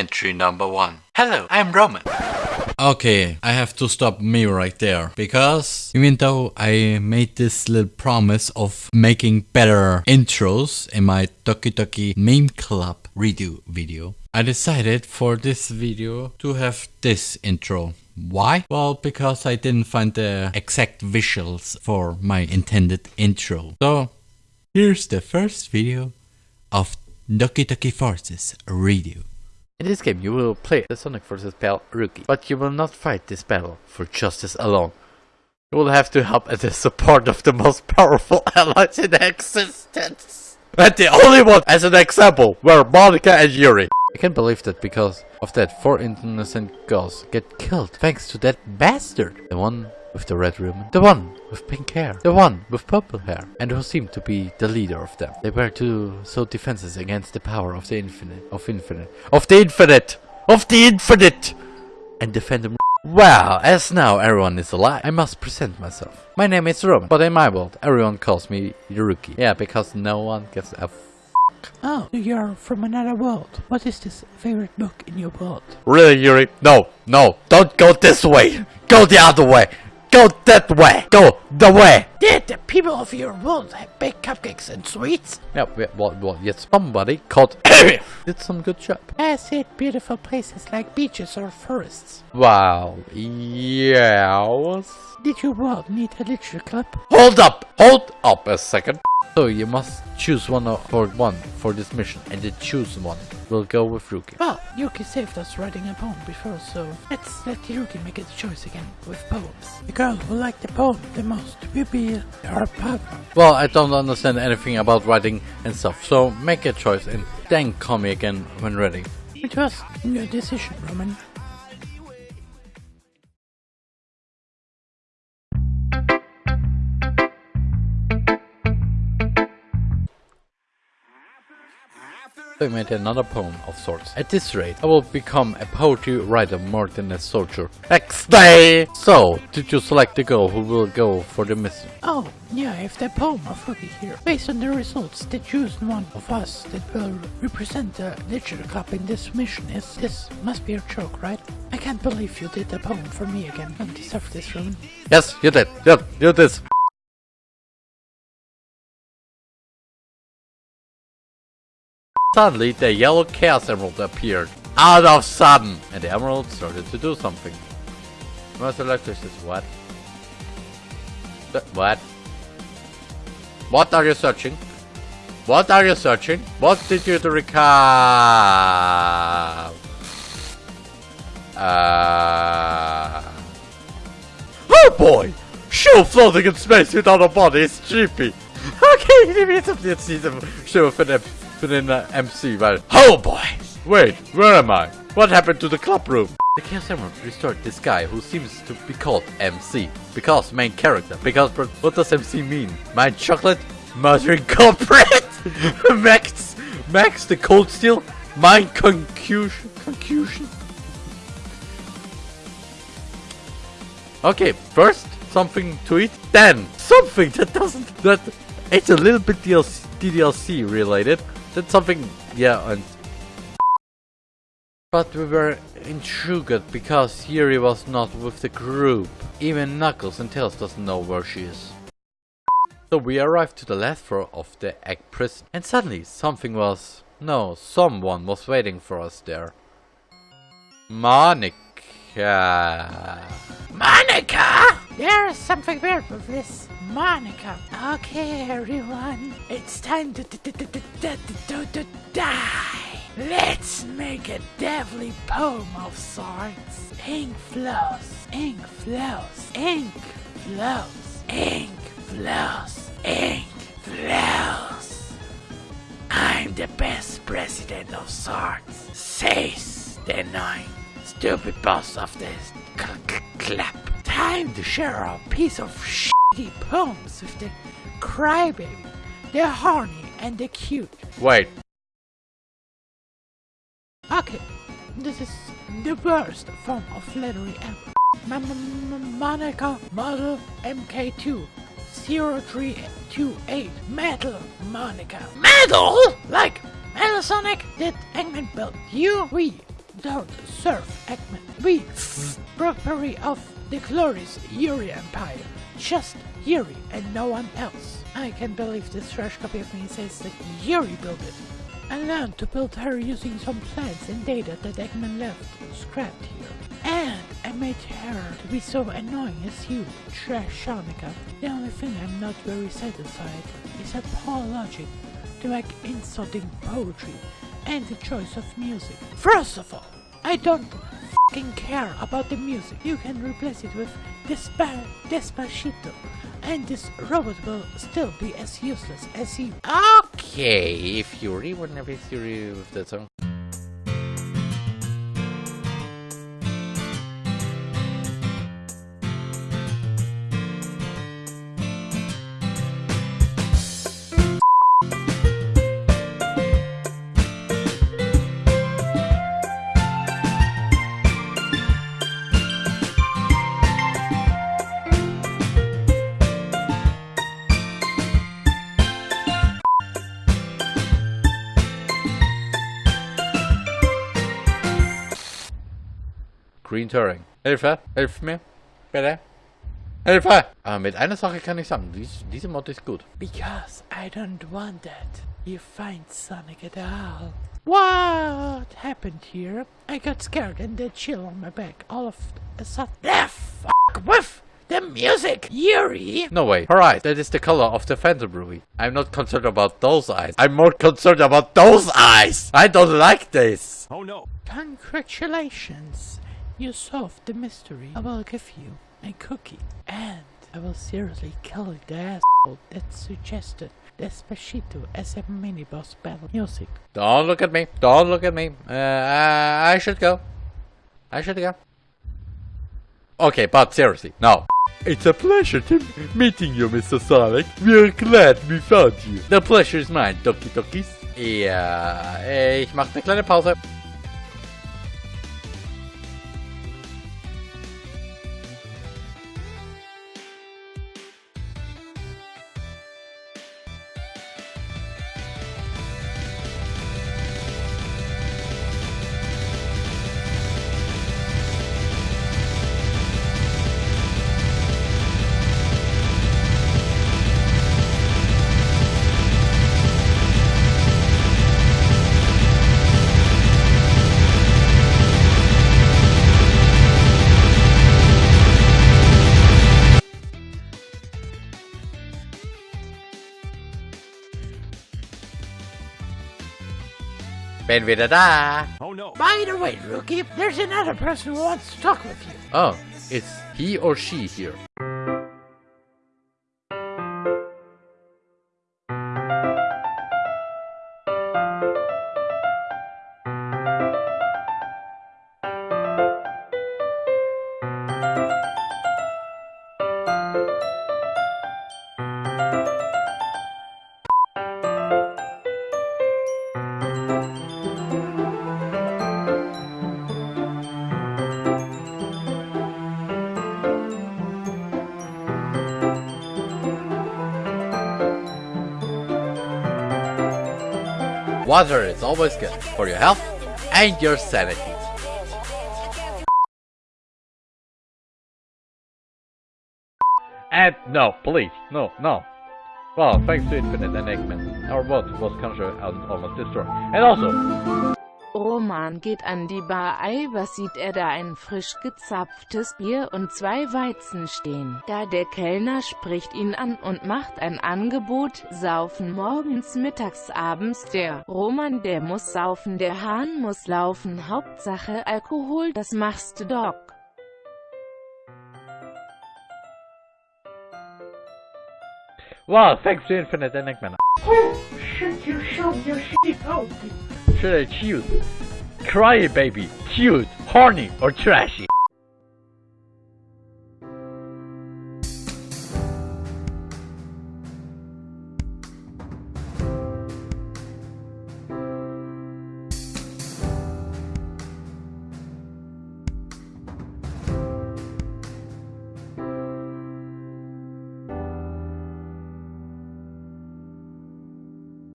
Entry number one. Hello, I'm Roman. Okay, I have to stop me right there because even though I made this little promise of making better intros in my Doki Doki Meme Club redo video, I decided for this video to have this intro. Why? Well, because I didn't find the exact visuals for my intended intro. So, here's the first video of Doki Doki Forces redo. In this game you will play the Sonic vs. Pal Rookie, but you will not fight this battle for justice alone. You will have to help as the support of the most powerful allies in existence. And the only one as an example were Monika and Yuri. I can't believe that because of that four innocent girls get killed thanks to that bastard. The one with the red ribbon, the one with pink hair, the one with purple hair, and who seemed to be the leader of them. They were too so defenses against the power of the infinite, of infinite, of the infinite, of the infinite, and defend them. Well, as now everyone is alive, I must present myself. My name is Roman, but in my world, everyone calls me Rookie. Yeah, because no one gets a Oh, you're from another world. What is this favorite book in your world? Really, Yuri? No, no, don't go this way. Go the other way. Go that way. Go the way. Did the people of your world have baked cupcakes and sweets? Yeah, what, what, what, yes, somebody called did some good job. Has it beautiful places like beaches or forests? Wow, yes. Did your world need a literature club? Hold up, hold up a second. So you must choose one for one for this mission, and the choose one will go with Rookie. Well, Yuki saved us writing a poem before, so let's let Yuki make a choice again with poems. The girl who liked the poem the most will be our partner. Well, I don't understand anything about writing and stuff, so make a choice and then call me again when ready. It was your decision, Roman. I made another poem of sorts. At this rate, I will become a poetry writer more than a soldier. Next day! So, did you select the girl who will go for the mission? Oh, yeah, if the poem of Rookie here. Based on the results, they choose one of us that will represent the literature club in this mission is this must be a joke, right? I can't believe you did the poem for me again. I deserve this, Roman. Yes, you did. Yep, you did. Suddenly, the yellow Chaos Emerald appeared. Out of sudden! And the emerald started to do something. Master Electric is what? What? What are you searching? What are you searching? What did you to recall? Uh... Oh boy! Show floating in space without a body is trippy. Okay, det är season show för den för den uh, MC väl. Oh boy! Wait, where am I? What happened to the club room? The Chaos Emerald restored this guy who seems to be called MC. Because main character. Because what does MC mean? Mind chocolate? Murdering corporate? Max Max the cold steel? Mind confusion confusion? Okay, first something to eat, then something that doesn't that it's a little bit DLC, DDLC related. Then something yeah and but we were intrigued because Yuri was not with the group. Even Knuckles and Tails doesn't know where she is. So we arrived to the last floor of the egg prison and suddenly something was no someone was waiting for us there. Monika. Monika! There's something weird with this. Monika. Okay, everyone. It's time to, die. Let's make a deadly poem of sorts. Ink flows, ink flows, ink flows, ink flows, ink flows. I'm the best president of sorts, says the nine stupid boss of this cl- cl- clap. Time to share a piece of shitty poems with the crybaby, the horny, and the cute. Wait, Okay, this is the worst form of flattery ever. M- M- Monika Model MK2 0328 Metal Monika. Metal? Like Metal Sonic? Did Eggman build you? We don't serve Eggman. We property of the glorious Yuri Empire. Just Yuri and no one else. I can't believe this fresh copy of me says that Yuri built it. I learned to build her using some plans and data that Eggman left scrapped here. And I made her to be so annoying as you, Trash Shanika. The only thing I'm not very satisfied is her poor logic to make insulting poetry and the choice of music. First of all, I don't fucking care about the music. You can replace it with Despa Despacito, and this robot will still be as useless as you. Okay, if you really want to be serious with that song. Green Turing. Hilfe, hilf mir, bitte. Hilfe! Aber mit einer Sache kann ich sagen, dies, diese Mod ist gut. Because I don't want that. You find Sonic at all. What happened here? I got scared and the chill on my back all of a sudden. The fuck with the music, Yuri! No way. Alright, that is the color of the Phantom Ruby. I'm not concerned about those eyes. I'm more concerned about those eyes! I don't like this! Oh no. Congratulations! You solved the mystery. I will give you a cookie. And I will seriously kill the asshole that suggested Despacito as a mini boss battle music. Don't look at me. Don't look at me. Uh, I, I should go. I should go. Okay, but seriously, no. It's a pleasure to meeting you, Mr. Sonic. We're glad we found you. The pleasure is mine, Doki Dokis. Ja, äh, ich mache eine kleine Pause. Bin wieder da. By the way, Rookie, there's another person who wants to talk with you. Oh, it's he or she here. Water is always good for your health and your sanity. And no, please, no, no. Well, thanks to Infinite and Eggman, our world was conquered and almost destroyed. And also, Roman geht an die Bar Ei, was sieht er da ein frisch gezapftes Bier und zwei Weizen stehen. Da der Kellner spricht ihn an und macht ein Angebot, saufen morgens, mittags, abends, der Roman der muss saufen, der Hahn muss laufen, Hauptsache Alkohol, das machst du Doc. wow, thanks to Infinite and Eggman. Should you show your shitty pony? Choose? Cry baby, cute, horny, or trashy?